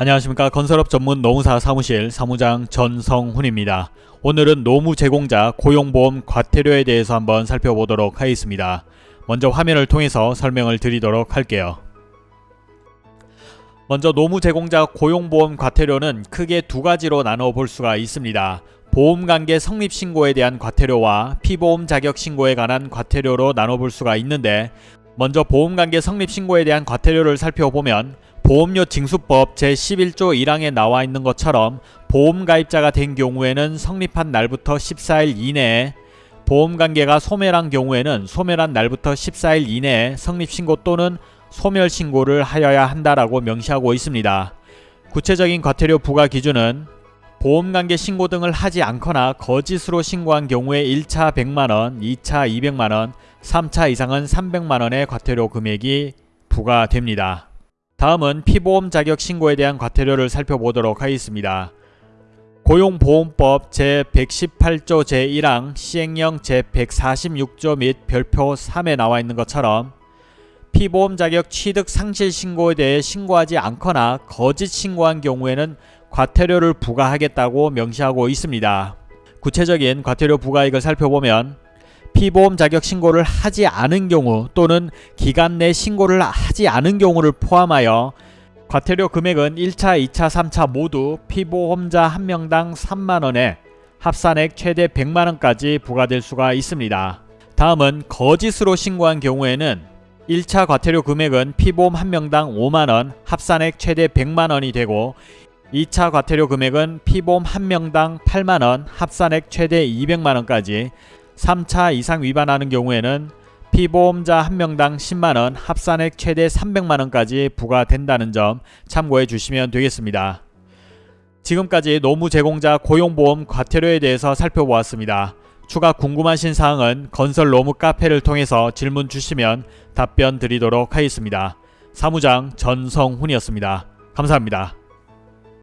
안녕하십니까 건설업 전문 노무사 사무실 사무장 전성훈입니다. 오늘은 노무 제공자 고용보험 과태료에 대해서 한번 살펴보도록 하겠습니다. 먼저 화면을 통해서 설명을 드리도록 할게요. 먼저 노무 제공자 고용보험 과태료는 크게 두 가지로 나눠 볼 수가 있습니다. 보험관계 성립신고에 대한 과태료와 피보험 자격 신고에 관한 과태료로 나눠 볼 수가 있는데 먼저 보험관계 성립신고에 대한 과태료를 살펴보면 보험료 징수법 제11조 1항에 나와 있는 것처럼 보험가입자가 된 경우에는 성립한 날부터 14일 이내에 보험관계가 소멸한 경우에는 소멸한 날부터 14일 이내에 성립신고 또는 소멸신고를 하여야 한다라고 명시하고 있습니다. 구체적인 과태료 부과 기준은 보험관계 신고 등을 하지 않거나 거짓으로 신고한 경우에 1차 100만원, 2차 200만원, 3차 이상은 300만원의 과태료 금액이 부과됩니다. 다음은 피보험 자격 신고에 대한 과태료를 살펴보도록 하겠습니다. 고용보험법 제118조 제1항 시행령 제146조 및 별표 3에 나와 있는 것처럼 피보험 자격 취득 상실 신고에 대해 신고하지 않거나 거짓 신고한 경우에는 과태료를 부과하겠다고 명시하고 있습니다. 구체적인 과태료 부과액을 살펴보면 피보험 자격 신고를 하지 않은 경우 또는 기간 내 신고를 하지 않은 경우를 포함하여 과태료 금액은 1차, 2차, 3차 모두 피보험자 한 명당 3만원에 합산액 최대 100만원까지 부과될 수가 있습니다. 다음은 거짓으로 신고한 경우에는 1차 과태료 금액은 피보험 한 명당 5만원, 합산액 최대 100만원이 되고 2차 과태료 금액은 피보험 한 명당 8만원, 합산액 최대 200만원까지 3차 이상 위반하는 경우에는 피보험자 한 명당 10만원, 합산액 최대 300만원까지 부과된다는 점 참고해 주시면 되겠습니다. 지금까지 노무 제공자 고용보험 과태료에 대해서 살펴보았습니다. 추가 궁금하신 사항은 건설 노무 카페를 통해서 질문 주시면 답변 드리도록 하겠습니다. 사무장 전성훈이었습니다. 감사합니다.